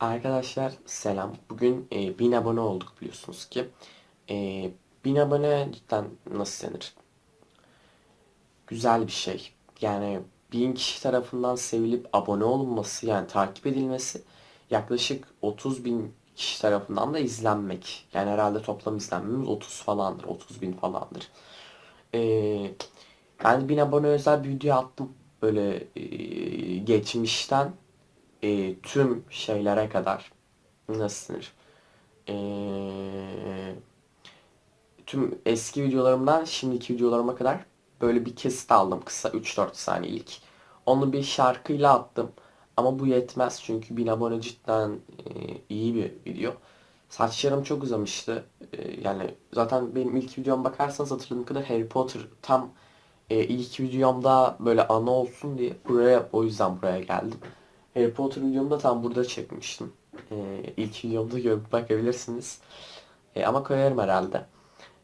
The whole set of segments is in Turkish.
Arkadaşlar selam. Bugün e, 1000 abone olduk biliyorsunuz ki. E, 1000 abone cidden nasıl denir? Güzel bir şey. Yani 1000 kişi tarafından sevilip abone olunması yani takip edilmesi yaklaşık 30 bin kişi tarafından da izlenmek. Yani herhalde toplam izlenmemiz 30 falandır. 30 bin falandır. E, ben 1000 abone özel bir video attım. Böyle e, geçmişten e, tüm şeylere kadar nasıl? E, tüm eski videolarımdan şimdiki videolarıma kadar böyle bir kesit aldım kısa 3-4 saniyelik. Onu bir şarkıyla attım. Ama bu yetmez çünkü 1000 abone cidden e, iyi bir video. Saçlarım çok uzamıştı. E, yani zaten benim ilk videoma bakarsanız hatırladığım kadar Harry Potter tam e, ilk videomda böyle ana olsun diye buraya o yüzden buraya geldim. Harry Potter videomu da tam burada çekmiştim. Ee, ilk videomda görüp bakabilirsiniz. Ee, ama koyarım herhalde.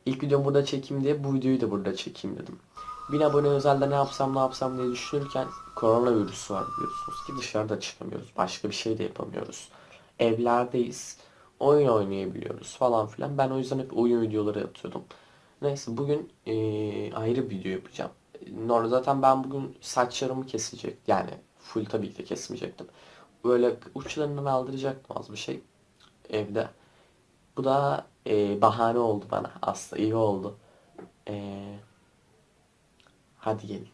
İlk videomu burada çekeyim diye bu videoyu da burada çekeyim dedim. 1000 abone özelde ne yapsam ne yapsam diye düşünürken koronavirüs var biliyorsunuz ki dışarıda çıkamıyoruz. Başka bir şey de yapamıyoruz. Evlerdeyiz. Oyun oynayabiliyoruz falan filan. Ben o yüzden hep oyun videoları atıyordum. Neyse bugün ee, ayrı bir video yapacağım. Normal zaten ben bugün saçlarımı kesecek. Yani full tabii ki de kesmeyecektim. Böyle uçlarından aldıracaktım az bir şey evde. Bu da e, bahane oldu bana. Aslında iyi oldu. E, hadi gelin.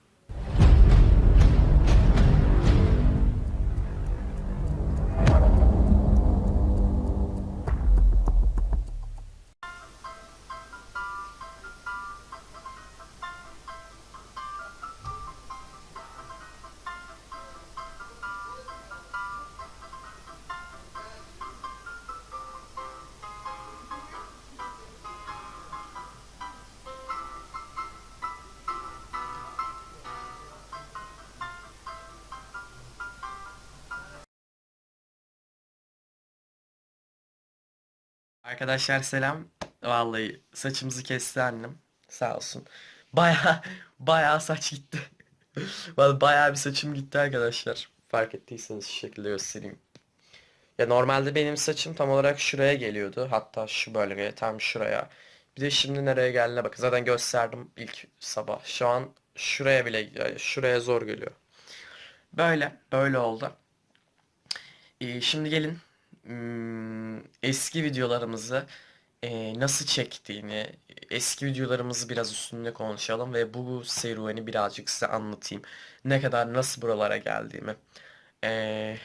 Arkadaşlar selam. Vallahi saçımızı kesti annem. Sağ olsun. Baya baya saç gitti. Vallahi baya bir saçım gitti arkadaşlar. Fark ettiyseniz şu şekilde göstereyim. Ya normalde benim saçım tam olarak şuraya geliyordu. Hatta şu bölgeye tam şuraya. Bir de şimdi nereye geldiğine bakın. Zaten gösterdim ilk sabah. Şu an şuraya bile şuraya zor geliyor. Böyle böyle oldu. Ee, şimdi gelin eski videolarımızı e, nasıl çektiğini, eski videolarımızı biraz üstünde konuşalım ve bu serüveni birazcık size anlatayım. Ne kadar nasıl buralara geldiğimi. Ee,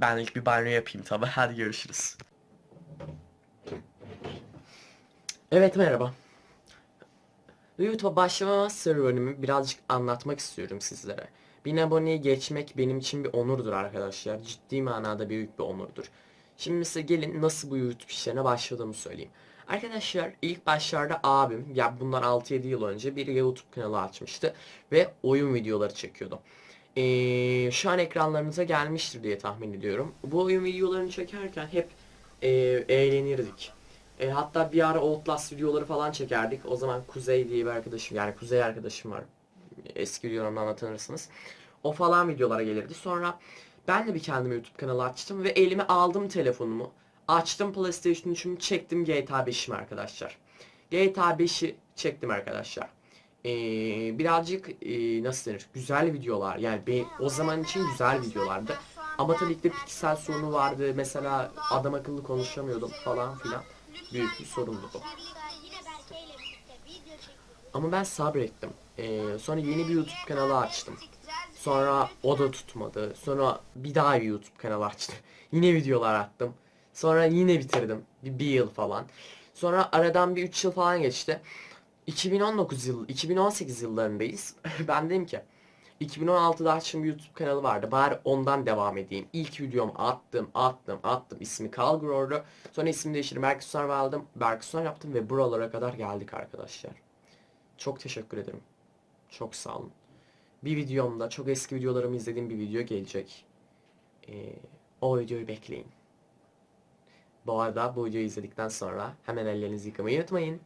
ben ilk bir banyo yapayım tabi. Hadi görüşürüz. Evet merhaba. YouTube'a başlamama serüvenimi birazcık anlatmak istiyorum sizlere. 1000 aboneyi geçmek benim için bir onurdur arkadaşlar. Ciddi manada büyük bir onurdur. Şimdi size gelin nasıl bu YouTube işlerine başladığımı söyleyeyim. Arkadaşlar ilk başlarda abim ya bundan 6-7 yıl önce bir YouTube kanalı açmıştı ve oyun videoları çekiyordu. Ee, şu an ekranlarınıza gelmiştir diye tahmin ediyorum. Bu oyun videolarını çekerken hep e, eğlenirdik. E, hatta bir ara Outlast videoları falan çekerdik. O zaman Kuzey diye bir arkadaşım yani Kuzey arkadaşım var. Eski videolarımdan tanırsınız. O falan videolara gelirdi. Sonra ben de bir kendime YouTube kanalı açtım ve elime aldım telefonumu. Açtım PlayStation 3'ümü çektim GTA 5'imi arkadaşlar. GTA 5'i çektim arkadaşlar. Ee, birazcık e, nasıl denir? Güzel videolar. Yani be, o zaman için güzel videolardı. Ama tabii ki de piksel sorunu vardı. Mesela adam akıllı konuşamıyordum falan filan. Büyük bir sorundu bu. Ama ben sabrettim. Ee, sonra yeni bir YouTube kanalı açtım. Sonra o da tutmadı. Sonra bir daha bir YouTube kanalı açtım. Yine videolar attım. Sonra yine bitirdim. Bir, bir yıl falan. Sonra aradan bir 3 yıl falan geçti. 2019 yıl, 2018 yıllarındayız. ben dedim ki 2016'da açtığım bir YouTube kanalı vardı. Bari ondan devam edeyim. İlk videomu attım, attım, attım. İsmi Calgror'du. Sonra ismini değiştirdim. Berkson aldım. Berkson yaptım ve buralara kadar geldik arkadaşlar. Çok teşekkür ederim. Çok sağ olun. Bir videomda çok eski videolarımı izlediğim bir video gelecek. Ee, o videoyu bekleyin. Bu arada bu videoyu izledikten sonra hemen ellerinizi yıkamayı unutmayın.